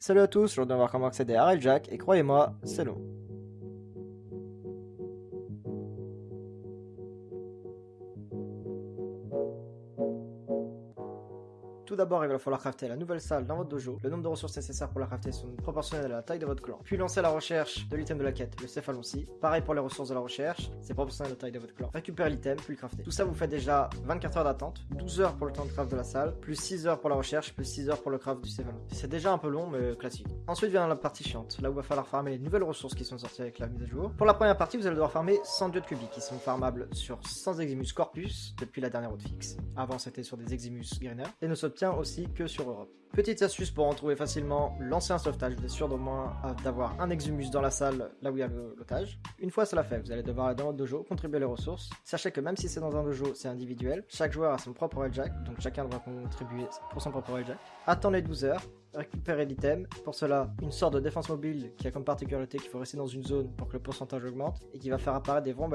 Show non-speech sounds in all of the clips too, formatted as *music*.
Salut à tous, aujourd'hui on va voir comment accéder à Railjack, et croyez-moi, c'est long. Tout d'abord, il va falloir crafter la nouvelle salle dans votre dojo. Le nombre de ressources nécessaires pour la crafter sont proportionnelles à la taille de votre clan. Puis lancer la recherche de l'item de la quête, le céphalonci. Pareil pour les ressources de la recherche, c'est proportionnel à la taille de votre clan. Récupérez l'item, puis le crafter. Tout ça vous fait déjà 24 heures d'attente, 12 heures pour le temps de craft de la salle, plus 6 heures pour la recherche, plus 6 heures pour le craft du céphalon. C'est déjà un peu long, mais classique. Ensuite vient la partie chiante, là où il va falloir farmer les nouvelles ressources qui sont sorties avec la mise à jour. Pour la première partie, vous allez devoir farmer 100 diodes cubiques qui sont farmables sur 100 Eximus Corpus depuis la dernière fixe. Avant, c'était sur des Eximus Greener. Et ne s'obtient aussi que sur Europe. Petite astuce pour en trouver facilement, lancer un sauvetage, vous êtes sûr d'au moins euh, d'avoir un exhumus dans la salle là où il y a l'otage. Une fois cela fait, vous allez devoir aller dans votre dojo, contribuer les ressources. Sachez que même si c'est dans un dojo, c'est individuel, chaque joueur a son propre railjack, donc chacun devra contribuer pour son propre railjack. Attendez 12 heures, récupérer l'item. Pour cela, une sorte de défense mobile qui a comme particularité qu'il faut rester dans une zone pour que le pourcentage augmente et qui va faire apparaître des vents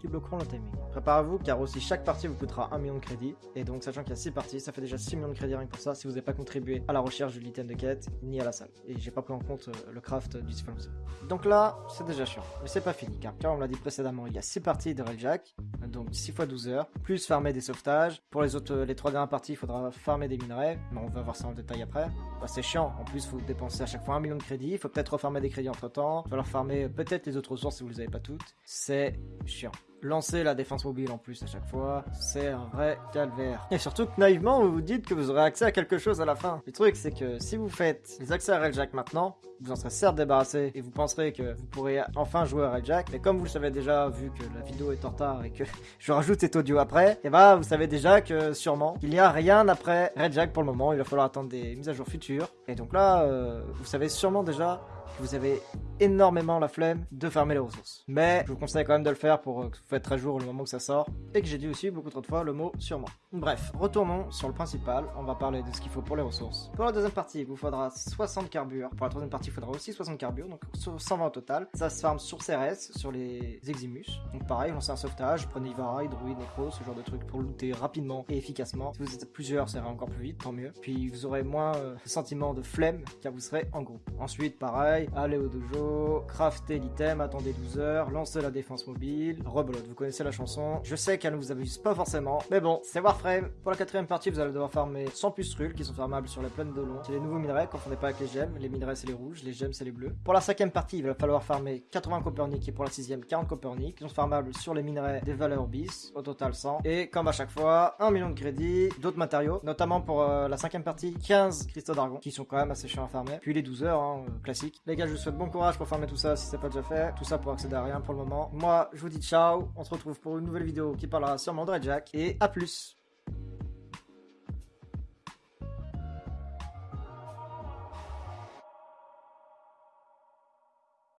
qui bloqueront le timing. Préparez-vous car aussi chaque partie vous coûtera 1 million de crédits et donc sachant qu'il y a 6 parties, ça fait déjà 6 millions de crédits rien que pour ça si vous n'avez pas contribué à la recherche de l'item de quête ni à la salle. Et j'ai pas pris en compte euh, le craft du Siphonus. Donc là, c'est déjà chiant. Mais c'est pas fini car comme on l'a dit précédemment, il y a 6 parties de Railjack, donc 6 fois 12 heures, plus farmer des sauvetages. Pour les autres, les 3 dernières parties, il faudra farmer des minerais, mais on va voir ça en détail après. Bah, c'est chiant, en plus, faut dépenser à chaque fois un million de crédits, il faut peut-être refarmer des crédits entre temps, il va falloir farmer peut-être les autres ressources si vous les avez pas toutes. C'est chiant lancer la défense mobile en plus à chaque fois, c'est un vrai calvaire. Et surtout que naïvement, vous vous dites que vous aurez accès à quelque chose à la fin. Le truc, c'est que si vous faites les accès à Railjack maintenant, vous en serez certes débarrassé et vous penserez que vous pourrez enfin jouer à Railjack, mais comme vous le savez déjà, vu que la vidéo est en retard et que *laughs* je rajoute cet audio après, et bah vous savez déjà que sûrement il n'y a rien après Railjack pour le moment, il va falloir attendre des mises à jour futures. Et donc là, euh, vous savez sûrement déjà que vous avez énormément la flemme de farmer les ressources. Mais je vous conseille quand même de le faire pour que vous faites très jour le moment que ça sort. Et que j'ai dit aussi beaucoup trop de fois le mot sûrement. Bref, retournons sur le principal. On va parler de ce qu'il faut pour les ressources. Pour la deuxième partie, il vous faudra 60 carbures. Pour la troisième partie, il faudra aussi 60 carbures. Donc 120 au total. Ça se farme sur CRS, sur les Eximus. Donc pareil, lancez un sauvetage, prenez Ivara, Druid, Necro, ce genre de trucs pour looter rapidement et efficacement. Si vous êtes plusieurs, ça ira encore plus vite, tant mieux. Puis vous aurez moins euh, sentiment de flemme car vous serez en groupe. Ensuite, pareil, allez au dojo, craftez l'item, attendez 12 heures, lancez la défense mobile, rebelote, vous connaissez la chanson. Je sais qu'elle ne vous amuse pas forcément, mais bon, c'est Warframe. Pour la quatrième partie, vous allez devoir farmer 100 pustules qui sont farmables sur la plaine de long. C'est les nouveaux minerais, confondez pas avec les gemmes, les minerais c'est les rouges, les gemmes c'est les bleus. Pour la cinquième partie, il va falloir farmer 80 Copernic et pour la sixième 40 Copernic, qui sont farmables sur les minerais des valeurs bis, au total 100. Et comme à chaque fois, 1 million de crédits, d'autres matériaux, notamment pour euh, la cinquième partie, 15 cristaux d'argon, qui sont quand même assez chiants à farmer. Puis les 12 heures, hein, classique. Les gars, je vous souhaite bon courage pour farmer tout ça si c'est pas déjà fait. Tout ça pour accéder à rien pour le moment. Moi, je vous dis ciao. On se retrouve pour une nouvelle vidéo qui parlera sûrement de Red Jack. Et à plus